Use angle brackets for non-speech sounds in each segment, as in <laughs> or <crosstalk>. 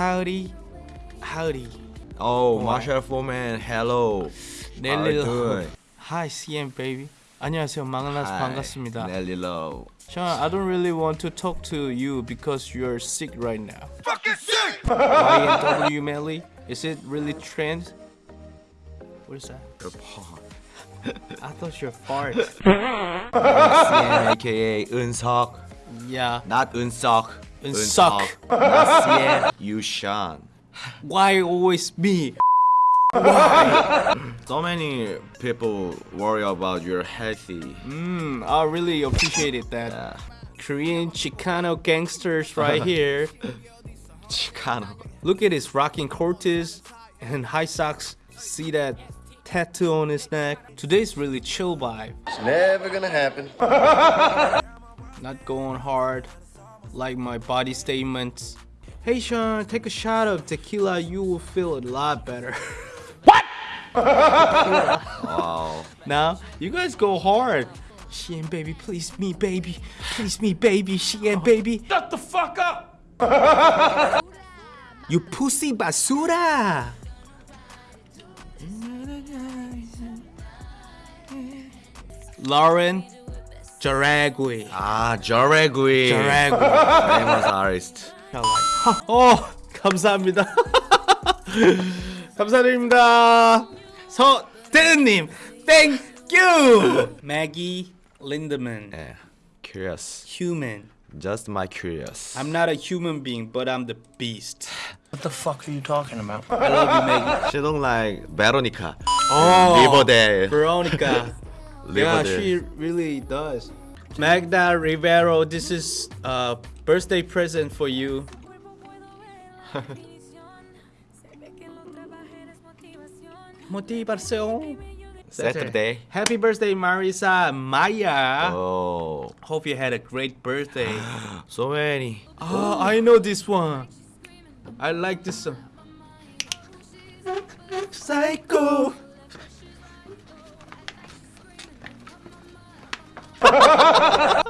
howdy, howdy. Oh, Marshall Foreman, hello. How are you doing? Hi, CM baby. 안녕하세요. 망나서 Hi, 반갑습니다. Nelly Low. Sean, I don't really want to talk to you because you're sick right now. Fucking sick! YNW Melly? Is it really trend? What is that? Your paw. <laughs> I thought you're fart. <laughs> CN, aka Unsok. yeah. Not Unsok. Unsok. Not CN. You Sean. Why always me? <laughs> So many people worry about your healthy. Mm, I really appreciated that. Yeah. Korean Chicano gangsters right <laughs> here. Chicano. Look at his rocking Cortez and high socks. See that tattoo on his neck? Today's really chill vibe. It's never gonna happen. <laughs> Not going hard like my body statements. Hey Sean, take a shot of tequila. You will feel a lot better. <laughs> Wow. now you guys go hard. She Shein baby, please me baby, please me baby, she Shein baby. Shut the fuck up. you pussy basura. Lauren Jauregui. Ah, Jauregui. Jauregui. Famous artist. <laughs> Oh, 감사합니다. <laughs> 감사드립니다. 서태는님, thank you. Maggie Lindemann. Yeah, curious. Human. Just my curious. I'm not a human being, but I'm the beast. What the fuck are you talking about? I love you, Maggie. She don't like Veronica. Oh, Riverdale. Veronica yeah, Riverdale. she really does. Magda Rivero, this is a birthday present for you. <laughs> Motivación. Saturday. Happy birthday, Marisa Maya. Oh, Hope you had a great birthday. <gasps> so many. oh, I know this one. I like this song. Psycho. Wow.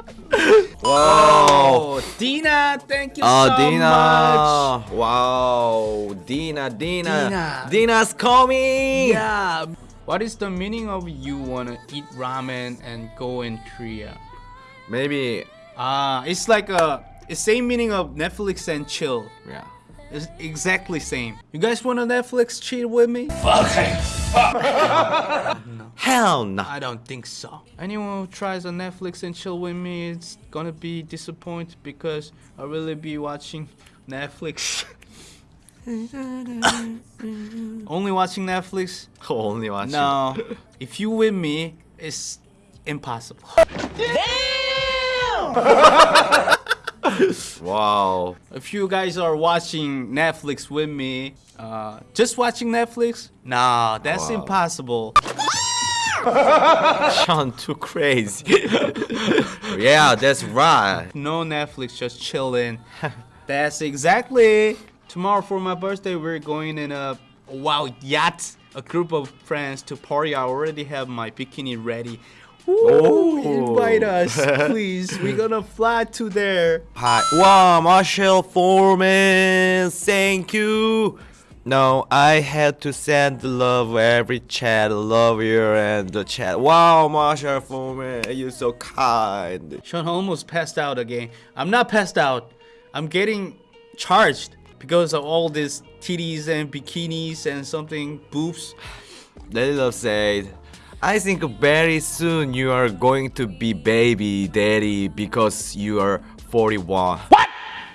Oh, <laughs> Dina, thank you Oh, so Dina. much. Wow. Dina, Dina. Dina. Dina's coming. Yeah. What is the meaning of you wanna eat ramen and go in Korea? Maybe. Ah, it's like a it's same meaning of Netflix and chill. Yeah. It's exactly same. You guys wanna Netflix chill with me? <laughs> Hell no. I don't think so. Anyone who tries on Netflix and chill with me, it's gonna be disappointed because I really be watching Netflix. <laughs> Only watching Netflix? <laughs> Only watching. No. if you with me, it's impossible. Damn! <laughs> Wow. If you guys are watching Netflix with me, uh, just watching Netflix? Nah, that's Wow. impossible. <laughs> Sean too crazy. <laughs> yeah, that's right. No Netflix, just chilling. <laughs> That's exactly. Tomorrow for my birthday, we're going in a wow yacht, a group of friends to party. I already have my bikini ready. Ooh, Oh. invite us, please. We're gonna fly to there. Hi. Wow, Marshall Foreman. Thank you. No, I had to send the love every chat. Love you and the chat. Wow, Marshall Foreman, you're so kind. Sean almost passed out again. I'm not passed out. I'm getting charged because of all these titties and bikinis and something boobs. Lady Love said, I think very soon you are going to be baby daddy because you are 41. What?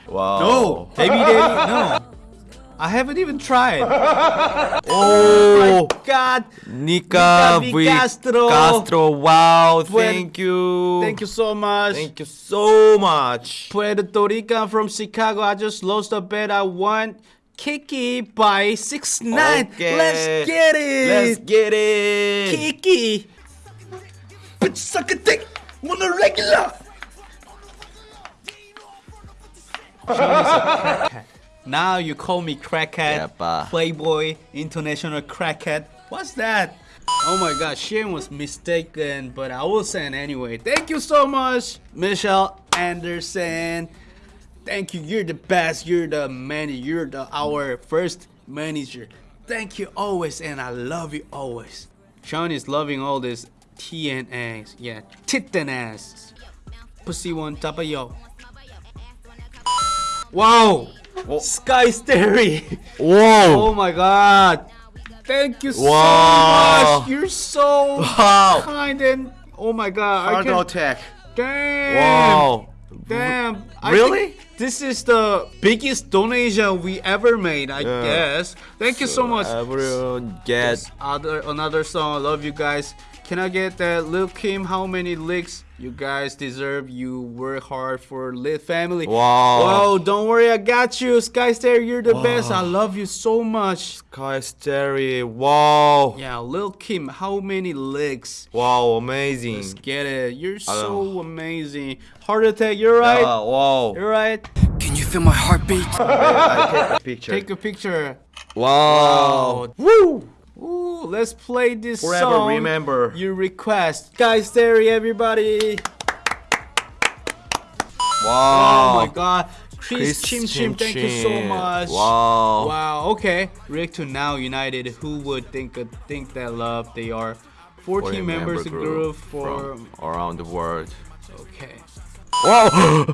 Wow. No, baby daddy, no. <laughs> I haven't even tried. <laughs> Oh, oh God, Nika Nika V. Castro. Castro. Wow, thank you. thank you so much. Thank you so much. Puerto Rican from Chicago. I just lost a bet. I won Kiki by six nine. Okay. Let's get it. Let's get it. Kiki. Bitch, suck a dick. The regular. Now you call me crackhead, playboy, international crackhead. What's that? Oh my god, Shane was mistaken, but I will send anyway. Thank you so much, Michelle Anderson. Thank you. You're the best. You're the man. You're the our first manager. Thank you always, and I love you always. Sean is loving all this TNAs. Yeah, titten ass. Pussy one top of yo. Wow. Sky Starry. Whoa! Oh my god. Thank you so Wow. much. You're so Wow! kind and oh my god. I Heart can, attack. damn. Wow! Damn. I Really? This is the biggest donation we ever made, I Yeah. guess. Thank you so much. Everyone get Other another song. I love you guys. Can I get that Lil Kim? How many licks? You guys deserve. You work hard for Lit Family. Wow. Whoa, don't worry, I got you. Sky Star, you're the best. I love you so much. Sky Starry. Wow! Yeah, Lil Kim, how many licks? Wow! Amazing. Let's get it. You're so amazing. Heart attack, you're right. Ah, wow! You're right. Can feel my heartbeat? I <laughs> take a picture. Take a picture. wow! Woo! Ooh, let's play this Forever song. remember. You request. Guys, there, everybody. Wow! Oh my god. Chris, Chim Chim, thank you so much. Wow! Wow, okay. React to Now United. Who would think uh, think that love? They are 14 40 members member group for from around the world. okay. Wow!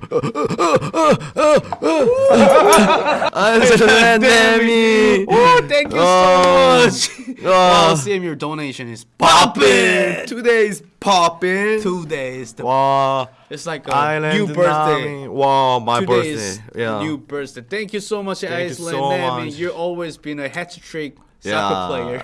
Anthony! <laughs> Oh, thank you Oh. so much. <laughs> Oh. wow, CM, your donation is Poppin'! Today's poppin'! two days. The- Wow! It's like a Island new birthday. Nami. Wow, my Today birthday. is Yeah. new birthday. Thank you so much, Thank you Iceland so Nami. much. You've always been a hat trick soccer player.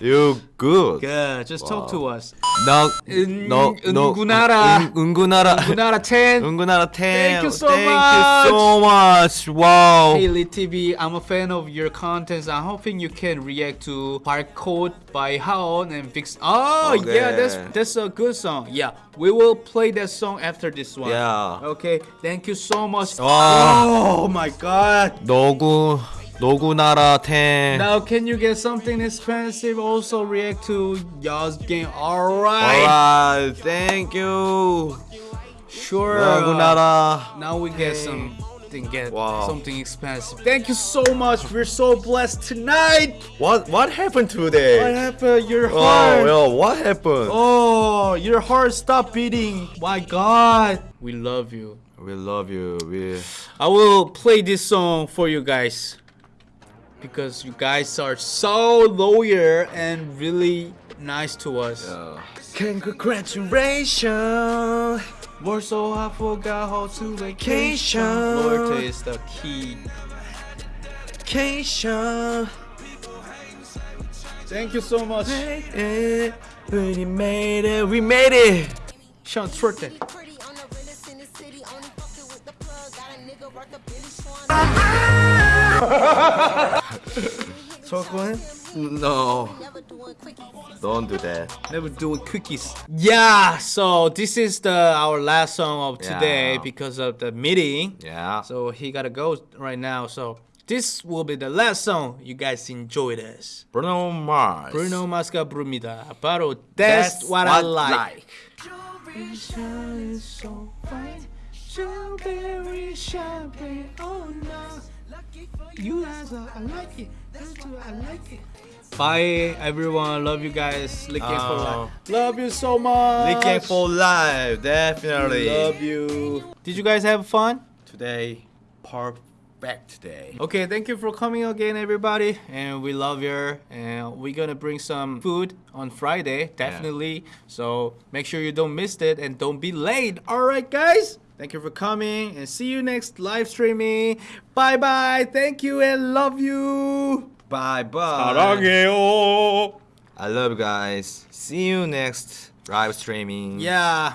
<laughs> You good. Good. Just talk to us. No, 은- no, no. 은구나라. 은- 은구나라. Kunara 10. 은구나라 10. Thank you so Thank much. you so much. Wow. Hey Lit TV, I'm a fan of your contents. I'm hoping you can react to Barcode by Haon and Vix. Oh Okay. yeah, that's that's a good song. Yeah, we will play that song after this one. Yeah. Okay, thank you so much. Wow. Oh my god. 노구 노구나라 10. Now can you get something expensive? Also react to y'all's game. Alright. Alright, thank you. Sure. 노구나라. Now we get something get Wow. something expensive. Thank you so much. We're so blessed tonight. What what happened What today? happened? Your Oh, heart. well, what happened? Oh, your heart stopped beating. My God. We love you. We love you. We I will play this song for you guys because you guys are so loyal and really nice to us. Congratulations. We're so I forgot how to Vacation. vacation. Loyalty is the key. Vacation. Thank you so much. We made it. We made it. Sean Trotte. Pretty on <laughs> the realest in the city, only fucking with the plug. Got a nigga worth a Billy Swan. No. Never doing quickies. Don't do that. Never doing cookies. Yeah, so this is the our last song of today Yeah. because of the meeting. Yeah. So he gotta go right now. So this will be the last song. You guys enjoy this. Bruno Mars. Bruno Mas가 부릅니다. 바로 That's, What, I Like. Bye everyone. Love you guys. Licking for Oh. life. Love you so much. Licking for life, definitely. Love you. Did you guys have fun? Today, perfect day. Okay, thank you for coming again, everybody. And we love you. And we're gonna bring some food on Friday, definitely. So make sure you don't miss it and don't be late. All right, guys. Thank you for coming and see you next live streaming. Bye bye. Thank you and love you. Bye bye. 사랑해요. I love you guys. See you next live streaming. Yeah.